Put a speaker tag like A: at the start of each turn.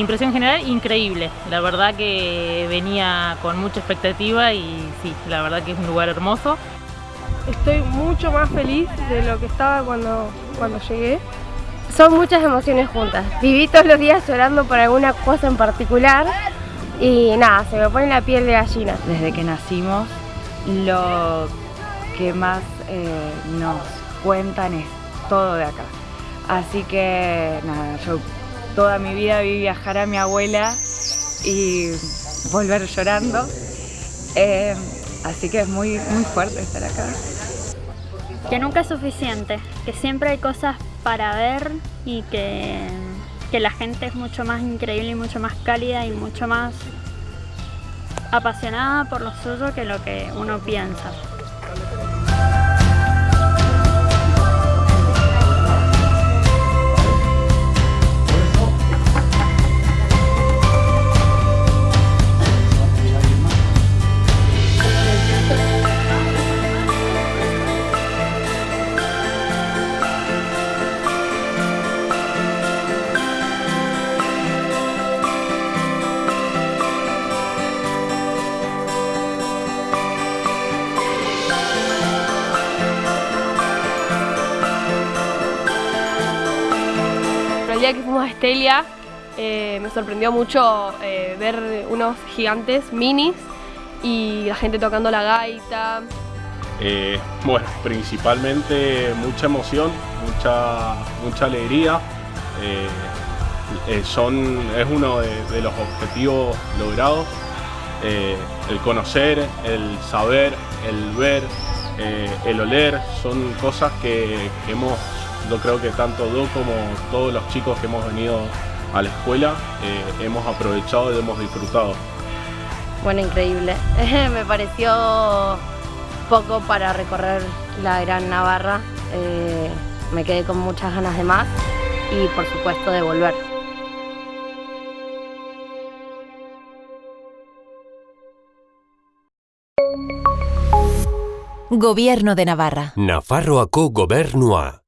A: impresión general increíble. La verdad que venía con mucha expectativa y sí, la verdad que es un lugar hermoso.
B: Estoy mucho más feliz de lo que estaba cuando, cuando llegué.
C: Son muchas emociones juntas. Viví todos los días llorando por alguna cosa en particular y nada, se me pone la piel de gallina.
D: Desde que nacimos, lo que más eh, nos cuentan es todo de acá. Así que nada, yo toda mi vida vi viajar a mi abuela y volver llorando. Eh, así que es muy, muy fuerte estar acá.
E: Que nunca es suficiente, que siempre hay cosas para ver y que, que la gente es mucho más increíble y mucho más cálida y mucho más apasionada por lo suyo que lo que uno piensa.
B: El día que fuimos a Estelia eh, me sorprendió mucho eh, ver unos gigantes minis y la gente tocando la gaita.
F: Eh, bueno, principalmente mucha emoción, mucha, mucha alegría. son, es uno de, los objetivos logrados. el conocer, el saber, el ver, el oler, son cosas que hemos yo creo que tanto Do como todos los chicos que hemos venido a la escuela eh, hemos aprovechado y hemos disfrutado.
C: Bueno, increíble. Me pareció poco para recorrer la Gran Navarra. Eh, me quedé con muchas ganas de más y por supuesto de volver.
G: Gobierno de Navarra.
H: Nafarroako gobernua.